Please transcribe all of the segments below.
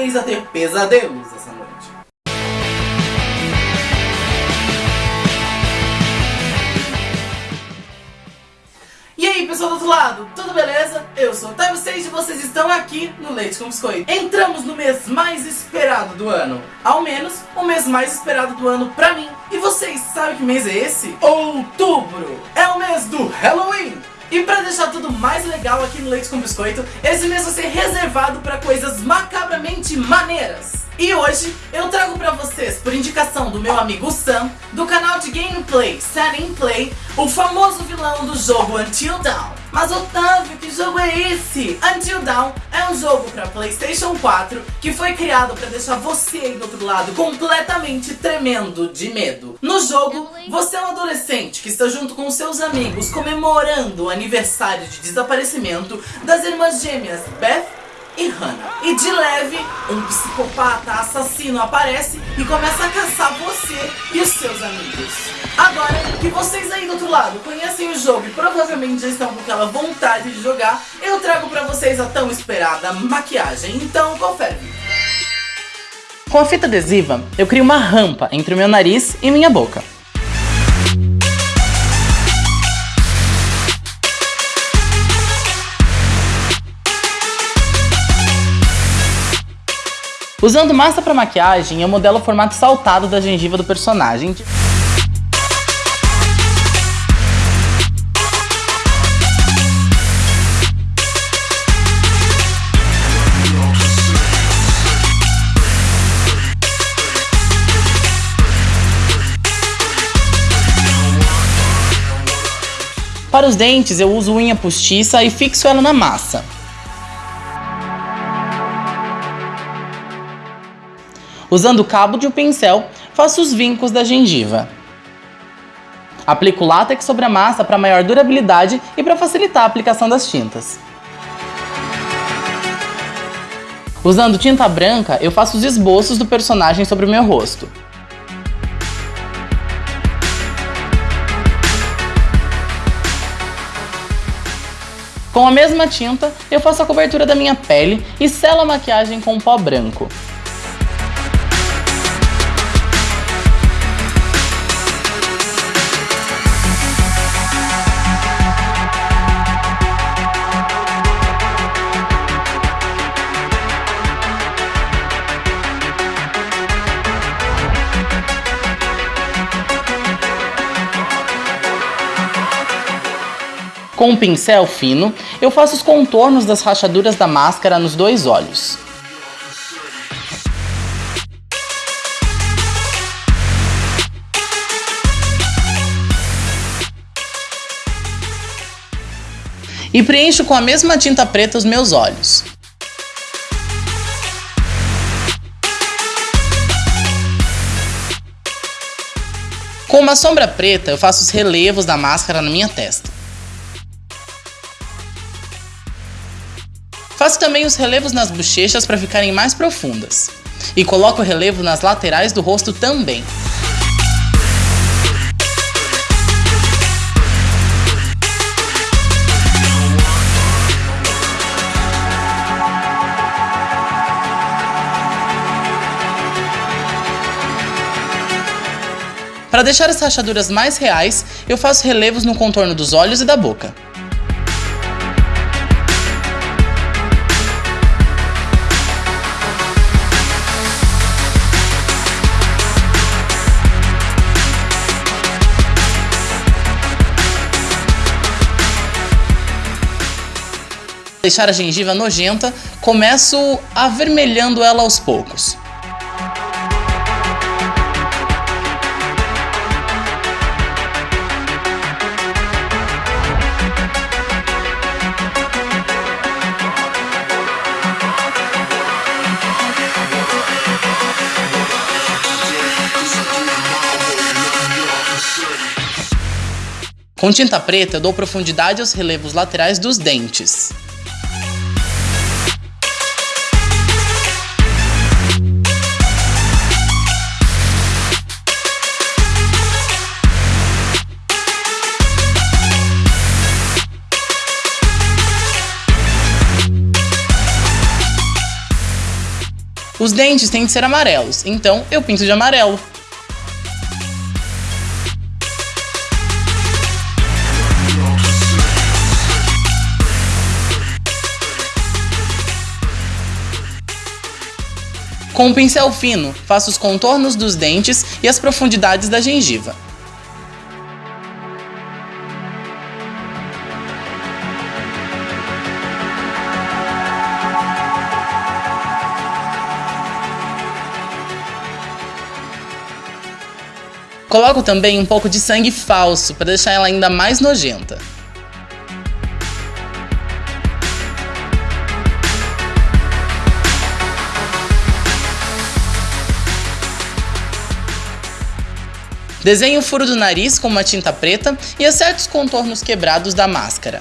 vocês a ter pesadelos essa noite. E aí pessoal do outro lado, tudo beleza? Eu sou o Sage e vocês estão aqui no Leite com Biscoito. Entramos no mês mais esperado do ano, ao menos o mês mais esperado do ano pra mim. E vocês sabem que mês é esse? Outubro! É o mês do Halloween! E pra deixar tudo mais legal aqui no Leite com Biscoito, esse mês vai ser reservado pra coisas macabramente maneiras. E hoje eu trago pra vocês, por indicação do meu amigo Sam, do canal de gameplay Setting Play, o famoso vilão do jogo Until Dawn. Mas Otávio, que jogo é esse? Until Dawn é um jogo para Playstation 4 que foi criado para deixar você aí do outro lado completamente tremendo de medo. No jogo, você é um adolescente que está junto com seus amigos comemorando o aniversário de desaparecimento das irmãs gêmeas Beth e Hannah. E de leve, um psicopata assassino aparece e começa a caçar você e os seus amigos. Agora que vocês aí do outro lado conhecem o jogo e provavelmente já estão com aquela vontade de jogar, eu trago pra vocês a tão esperada maquiagem. Então confere. Com a fita adesiva, eu crio uma rampa entre o meu nariz e minha boca. Usando massa para maquiagem, eu modelo o formato saltado da gengiva do personagem. Para os dentes, eu uso unha postiça e fixo ela na massa. Usando o cabo de um pincel, faço os vincos da gengiva. Aplico látex sobre a massa para maior durabilidade e para facilitar a aplicação das tintas. Usando tinta branca, eu faço os esboços do personagem sobre o meu rosto. Com a mesma tinta, eu faço a cobertura da minha pele e selo a maquiagem com pó branco. Com um pincel fino, eu faço os contornos das rachaduras da máscara nos dois olhos. E preencho com a mesma tinta preta os meus olhos. Com uma sombra preta, eu faço os relevos da máscara na minha testa. Faço também os relevos nas bochechas para ficarem mais profundas. E coloco o relevo nas laterais do rosto também. Para deixar as rachaduras mais reais, eu faço relevos no contorno dos olhos e da boca. Deixar a gengiva nojenta, começo avermelhando ela aos poucos. Com tinta preta, eu dou profundidade aos relevos laterais dos dentes. Os dentes têm de ser amarelos, então eu pinto de amarelo. Com um pincel fino, faço os contornos dos dentes e as profundidades da gengiva. Coloco também um pouco de sangue falso para deixar ela ainda mais nojenta. Desenho o furo do nariz com uma tinta preta e acerto os contornos quebrados da máscara.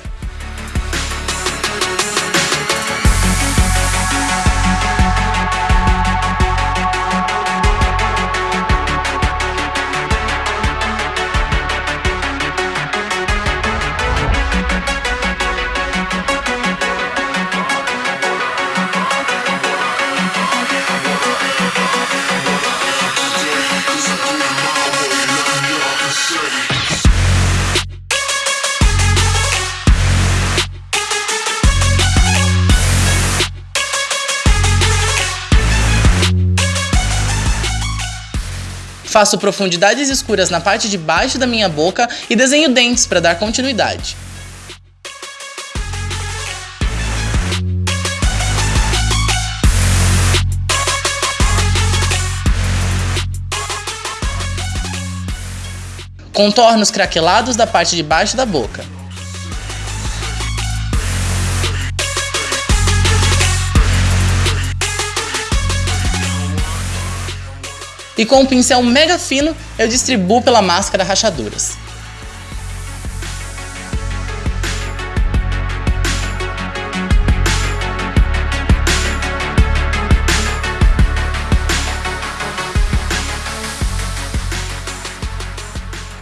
Faço profundidades escuras na parte de baixo da minha boca e desenho dentes para dar continuidade. Contornos craquelados da parte de baixo da boca. E com um pincel mega fino eu distribuo pela máscara rachaduras.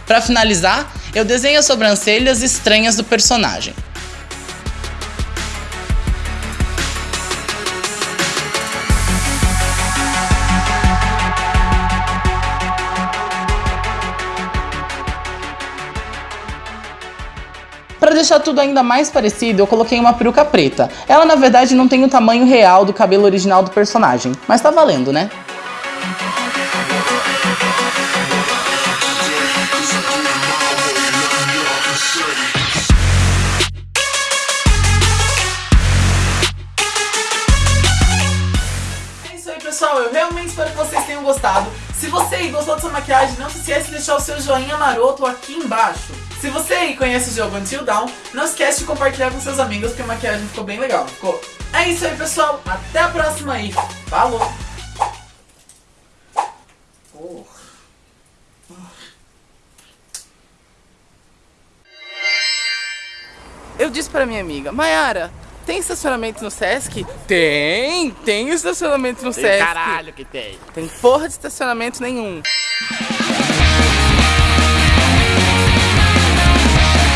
Para finalizar, eu desenho as sobrancelhas estranhas do personagem. Deixar tudo ainda mais parecido, eu coloquei uma peruca preta. Ela na verdade não tem o tamanho real do cabelo original do personagem, mas tá valendo, né? É pessoal. Eu realmente espero que vocês tenham gostado. Se você gostou dessa maquiagem, não se esqueça de deixar o seu joinha maroto aqui embaixo. Se você conhece o jogo Until Down, não esquece de compartilhar com seus amigos, porque a maquiagem ficou bem legal, ficou? É isso aí, pessoal. Até a próxima aí. Falou! Eu disse pra minha amiga, Mayara, tem estacionamento no Sesc? Tem, tem estacionamento no Tem Sesc. caralho que tem. Tem porra de estacionamento nenhum.